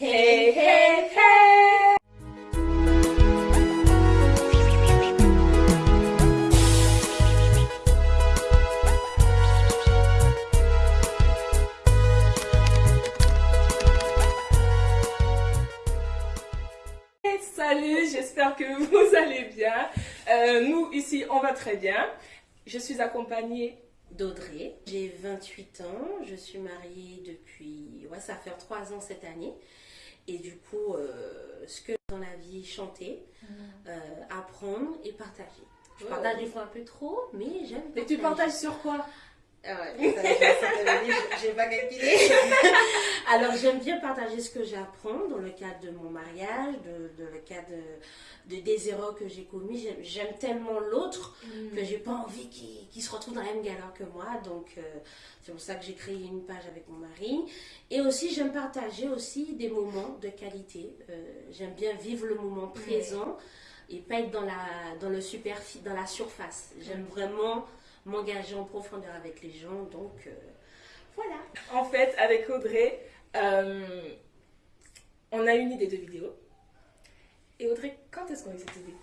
Hey, hey, hey! Salut, j'espère que vous allez bien. Euh, nous, ici, on va très bien. Je suis accompagnée d'Audrey. J'ai 28 ans, je suis mariée depuis, ouais, ça faire 3 ans cette année. Et du coup, euh, ce que dans la vie, chanter, mm. euh, apprendre et partager. Je partage des fois un peu trop, mais j'aime. Mais tu partages sur quoi? Ah ouais, j'ai pas calculé. Alors j'aime bien partager ce que j'apprends dans le cadre de mon mariage, de, le cadre de, des erreurs que j'ai commises. J'aime tellement l'autre mm. que j'ai pas envie qu'il se retrouve dans la même galère que moi. Donc euh, c'est pour ça que j'ai créé une page avec mon mari. Et aussi j'aime partager aussi des moments de qualité. Euh, j'aime bien vivre le moment présent. Et pas être dans la, dans le superficie, dans la surface. J'aime mm. vraiment m'engager en profondeur avec les gens. Donc euh, voilà. En fait, avec Audrey, euh, on a une idée de vidéo. Et Audrey, quand est-ce qu'on a eu cette idée?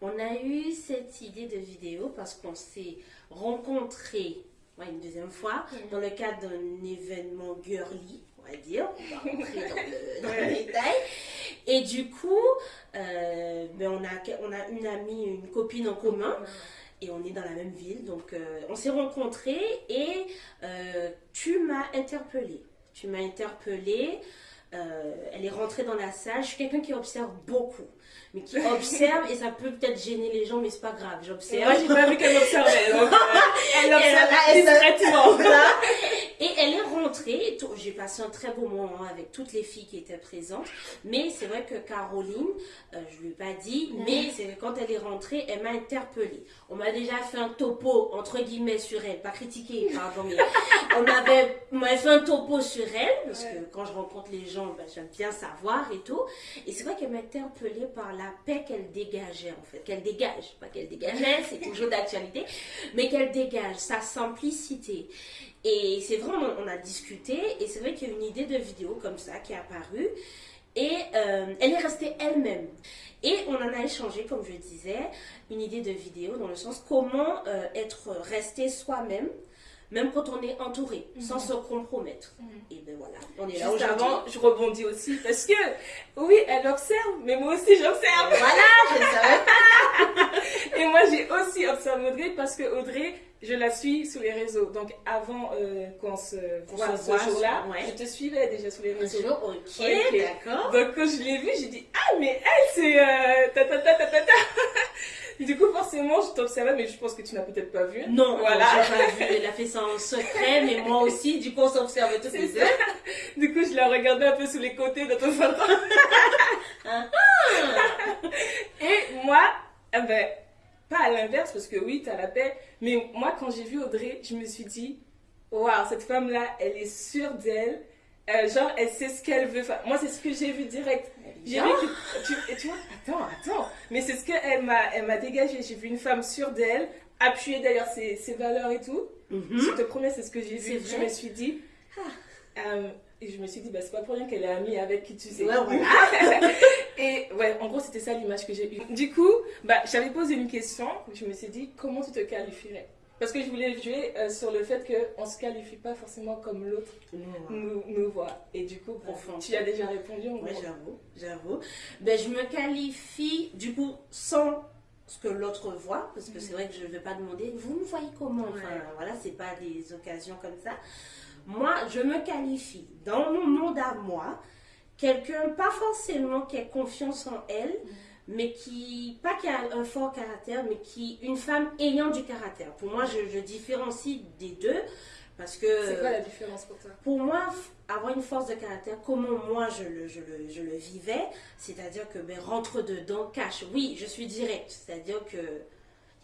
On a eu cette idée de vidéo parce qu'on s'est rencontrés une deuxième fois dans le cadre d'un événement girly, on va dire. On va rentrer dans le, détail. Et du coup, euh, ben on, a, on a une amie, une copine en commun et on est dans la même ville. Donc, euh, on s'est rencontrés et euh, tu m'as interpellée. Tu m'as interpellée. Euh, elle est rentrée dans la salle. Je suis quelqu'un qui observe beaucoup, mais qui observe et ça peut peut-être gêner les gens, mais c'est pas grave. J'observe. Moi, j'ai pas vu qu'elle observait. Donc, elle observe discrètement. Et elle est rentrée, j'ai passé un très beau moment avec toutes les filles qui étaient présentes, mais c'est vrai que Caroline, euh, je lui ai pas dit, mais c'est que quand elle est rentrée, elle m'a interpellée. On m'a déjà fait un topo, entre guillemets, sur elle, pas critiqué, pardon, mais on m'avait fait un topo sur elle, parce que quand je rencontre les gens, ben, j'aime bien savoir et tout. Et c'est vrai qu'elle m'a interpellée par la paix qu'elle dégageait, en fait, qu'elle dégage, pas qu'elle dégageait, c'est toujours d'actualité, mais qu'elle dégage, sa simplicité. Et c'est vrai, on, a discuté et c'est vrai qu'il y a une idée de vidéo comme ça qui est apparue et euh, elle est restée elle-même. Et on en a échangé, comme je disais, une idée de vidéo dans le sens comment euh, être resté soi-même, même quand on est entouré, mhm. sans se compromettre. Mhm. Et ben voilà, on est là aujourd'hui. avant, je rebondis aussi parce que, oui, elle observe, mais moi aussi j'observe. Voilà, je ne savais pas. et moi j'ai aussi observé Audrey parce que Audrey, je la suis sur les réseaux. Donc avant euh, qu'on se voit ce jour-là, je te suivais déjà sur les réseaux. ok, d'accord. Donc quand je l'ai vue, j'ai dit ah mais elle c'est euh, ta ta ta ta ta ta. Du coup forcément je t'observais mais je pense que tu n'as peut-être pas vu. Non, voilà. pas vu. Elle a fait ça en secret, mais moi aussi. Du coup on s'observe tous les deux. du coup je la regardais un peu sous les côtés de ton photo. Ah. Et moi, eh ben pas à l'inverse, parce que oui, tu as la paix. Mais moi, quand j'ai vu Audrey, je me suis dit, waouh, cette femme-là, elle est sûre d'elle. Euh, genre, elle sait ce qu'elle veut. Enfin, moi, c'est ce que j'ai vu direct. J'ai vu que tu, et tu vois, attends, attends. Mais c'est ce qu'elle m'a, elle m'a dégagé. J'ai vu une femme sûre d'elle, appuyée d'ailleurs ses, ses, valeurs et tout. Mhm. Je te promets, c'est ce que j'ai vu. Je me suis dit, ah. euh, et je me suis dit, bah, c'est pas pour rien qu'elle est amie avec qui tu sais. Ouais, et ouais, en gros, c'était ça l'image que j'ai eue. Du coup, bah, j'avais posé une question. Je me suis dit, comment tu te qualifierais? Parce que je voulais jouer euh, sur le fait qu'on ne se qualifie pas forcément comme l'autre nous, nous, voit. Et du coup, profond. tu as déjà répondu. Oui, j'avoue, j'avoue. Ben, je me qualifie, du coup, sans ce que l'autre voit, parce que c'est vrai que je ne vais pas demander, vous me voyez comment? Enfin, voilà, c'est pas des occasions comme ça. Moi, je me qualifie dans mon monde à moi, quelqu'un, pas forcément qui a confiance en elle, mais qui, pas qui a un fort caractère, mais qui, une femme ayant du caractère. Pour moi, je, différencie des deux. Parce que. C'est quoi la différence pour toi? Pour moi, avoir une force de caractère, comment moi je le, je le, je le vivais, c'est-à-dire que ben, rentre dedans, cache. Oui, je suis direct, c'est-à-dire que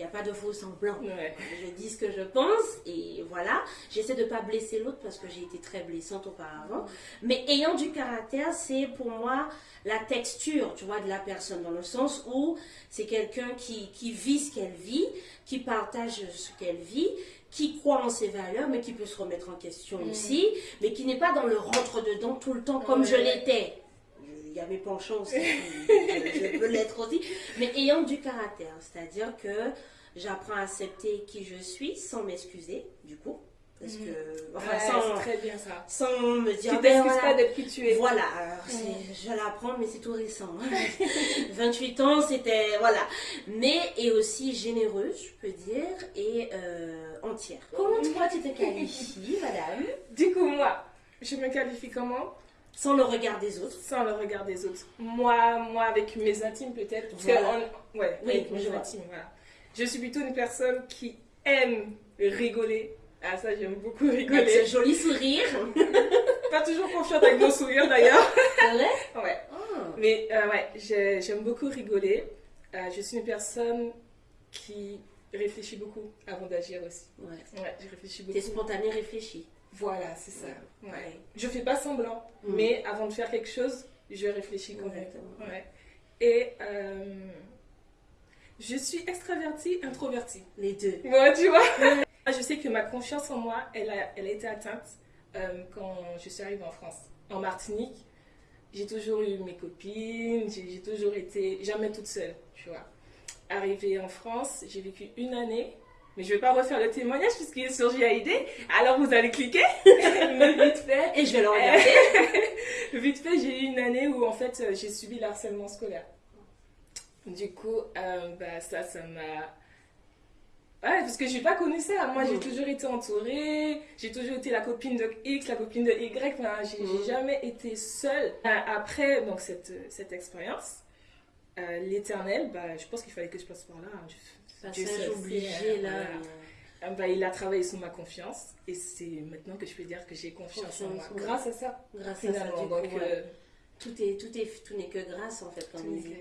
il n'y a pas de faux semblant. Je dis ce que je pense et voilà. J'essaie de ne pas blesser l'autre parce que j'ai été très blessante auparavant. Mais ayant du caractère, c'est pour moi la texture, tu vois, de la personne dans le sens où c'est quelqu'un qui, qui vit ce qu'elle vit, qui partage ce qu'elle vit, qui croit en ses valeurs, mais qui peut se remettre en question aussi, mais qui n'est pas dans le rentre-dedans tout le temps comme je l'étais. Mes penchants aussi, je, peux l'être aussi, mais ayant du caractère, c'est-à-dire que j'apprends à accepter qui je suis sans m'excuser, du coup. Parce Mhm. que, Ouais, enfin, sans, c'est très bien ça. sans me dire, Tu ben t'excuses voilà, pas d'être qui tu es. voilà, alors, c'est- je l'apprends, mais c'est tout récent. 28 ans, c'était. Voilà. Mais, et aussi généreuse, je peux dire, et euh, entière. Comment toi tu te qualifies, madame? Du coup, moi, je me qualifie comment? Sans le regard des autres. Sans le regard des autres. Moi, moi avec mes intimes peut-être. Voilà. ouais, Oui, avec mes intimes, voilà. Je suis plutôt une personne qui aime rigoler. Ah, ça, j'aime beaucoup Avec ce rigoler. joli sourire. Pas toujours confiante avec mon sourire d'ailleurs. Vrai Ouais? Ah. Mais euh, ouais, j'ai- j'aime beaucoup rigoler. Euh, je suis une personne qui réfléchit beaucoup avant d'agir aussi. Ouais. Ouais, je réfléchis T'es beaucoup. spontané, réfléchi. Voilà, c'est ça. Ouais. Ouais. Je fais pas semblant, Mm. mais avant de faire quelque chose, je réfléchis quand même. Exactement. Ouais. Et euh, je suis extravertie, introvertie. Les deux. Ouais, tu vois. je sais que ma confiance en moi, elle a, elle a été atteinte euh, quand je suis arrivée en France. En Martinique, j'ai toujours eu mes copines, j'ai toujours été jamais toute seule, tu vois. Arrivée en France, j'ai vécu une année, mais je vais pas refaire le témoignage puisqu'il est sur JAID, alors vous allez cliquer, mais vite fait. Et je vais le regarder. Vite fait, j'ai eu une année où en fait euh, j'ai subi le harcèlement scolaire. Du coup, euh, bah, ça, ça m'a. Ouais, parce que j'ai pas connu ça. Moi, j'ai Mhm. toujours été entourée, j'ai toujours été la copine de X, la copine de Y. Enfin, j'ai Mhm. jamais été seule. Euh, Après donc, cette, cette expérience, euh, l'éternel, bah, je pense qu'il fallait que je passe par là. hein. Je- Passage obligé, sait, là. voilà. Ah bah, il a travaillé sur ma confiance et c'est maintenant que je peux dire que j'ai confiance en moi. Grâce à ça, Grâce à ça, du Donc, coup, ouais. euh, tout, est, tout, est, tout n'est que grâce, en fait, on dit.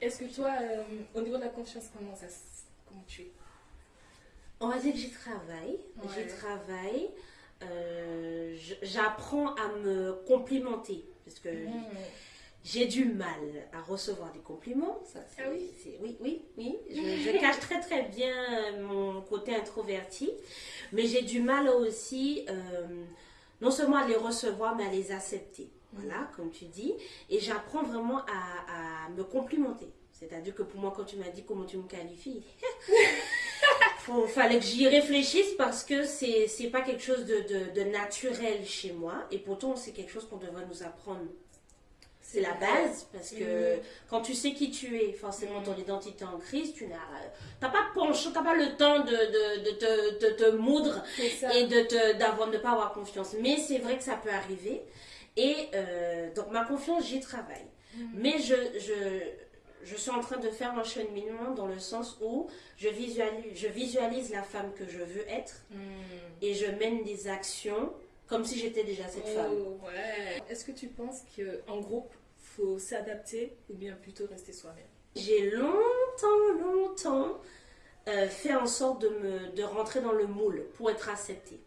Est-ce que toi, euh, au niveau de la confiance, comment, ça, comment tu es? On va dire que j'y travaille. Ouais. J'y travaille. Euh, J'apprends à me complimenter. Parce que j'ai du mal à recevoir des compliments. Ça, Ah oui c'est- Oui, oui, oui. Je, je cache très très bien euh, mon côté introverti. Mais j'ai du mal aussi, euh, non seulement à les recevoir, mais à les accepter. Voilà, comme tu dis. Et j'apprends vraiment à, à me complimenter. C'est-à-dire que pour moi, quand tu m'as dit comment tu me qualifies, il fallait que j'y réfléchisse parce que c'est c'est pas quelque chose de, de- de naturel chez moi. Et pourtant, c'est quelque chose qu'on devrait nous apprendre. C'est la base parce que Mhm. quand tu sais qui tu es, forcément ton identité en crise, tu n'as t'as pas de penchant, t'as pas le temps de, de, de te, de te moudre et de te d'avoir de pas avoir confiance. Mais c'est vrai que ça peut arriver. Et euh, donc ma confiance, j'y travaille. Mhm. Mais je, je, je suis en train de faire un cheminement dans le sens où je visualise, je visualise la femme que je veux être Mm. et je mène des actions comme si j'étais déjà cette femme. Oh, ouais. Est-ce que tu penses qu'en groupe, faut s'adapter ou bien plutôt rester soi-même? J'ai longtemps, longtemps euh, fait en sorte de, me, de rentrer dans le moule pour être acceptée.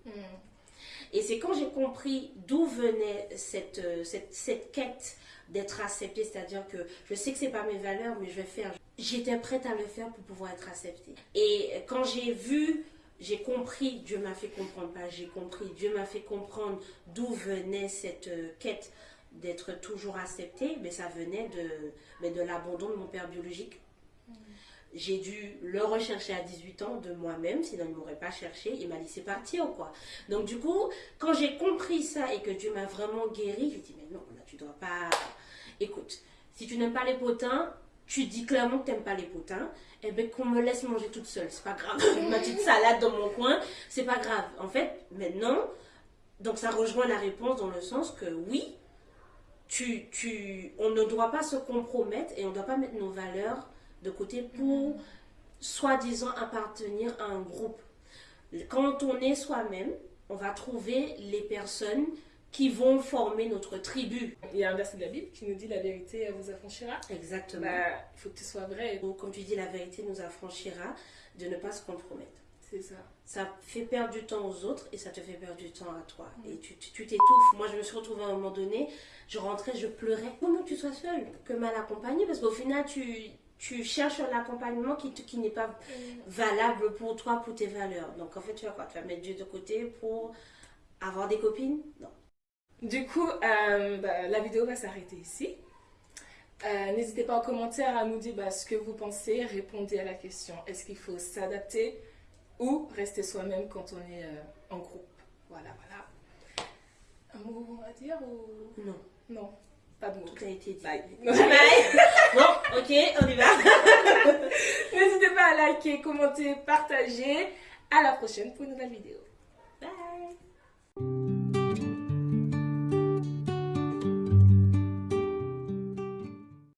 Et c'est quand j'ai compris d'où venait cette, euh, cette, cette quête d'être acceptée, c'est-à-dire que je sais que c'est pas mes valeurs, mais je vais faire. J'étais prête à le faire pour pouvoir être acceptée. Et quand j'ai vu, j'ai compris, Dieu m'a fait comprendre, pas j'ai compris, Dieu m'a fait comprendre d'où venait cette euh, quête d'être toujours acceptée, mais ça venait de, mais de l'abandon de mon père biologique. J'ai dû le rechercher à 18 ans de moi-même, sinon il ne m'aurait pas cherché, il m'a laissé partir quoi. Donc du coup, quand j'ai compris ça et que Dieu m'a vraiment guéri, j'ai dit mais non, là tu dois pas. Écoute, si tu n'aimes pas les potins, tu dis clairement que tu n'aimes pas les potins, et bien qu'on me laisse manger toute seule, c'est pas grave. Ma petite salade dans mon coin, c'est pas grave. En fait, maintenant, donc ça rejoint la réponse dans le sens que oui, tu, tu, on ne doit pas se compromettre et on ne doit pas mettre nos valeurs de côté pour soi-disant appartenir à un groupe. Quand on est soi-même, on va trouver les personnes qui vont former notre tribu. Il y a un verset de la Bible qui nous dit la vérité vous affranchira. Exactement. Bah, il faut que tu sois vrai. Donc, comme tu dis, la vérité nous affranchira de ne pas se compromettre. C'est ça. Ça fait perdre du temps aux autres et ça te fait perdre du temps à toi. Et tu t'étouffes. Moi, je me suis retrouvée à un moment donné, je rentrais, je pleurais. Comment que tu sois seule que mal accompagnée? Parce qu'au final, tu, tu cherches un accompagnement qui, qui n'est pas valable pour toi, pour tes valeurs. Donc, en fait, tu vas quoi? Tu vas mettre Dieu de côté pour avoir des copines? Non. Du coup, euh, bah, la vidéo va s'arrêter ici. Euh, N'hésitez pas en commentaire à nous dire bah, ce que vous pensez. Répondez à la question est-ce qu'il faut s'adapter ou rester soi-même quand on est euh, en groupe? Voilà, voilà. Un mot à dire ou? Non, non Pas de mot. tout a été dit. Bye. Bon, ok, on y va. N'hésitez pas à liker, commenter, partager. À la prochaine pour une nouvelle vidéo. Bye.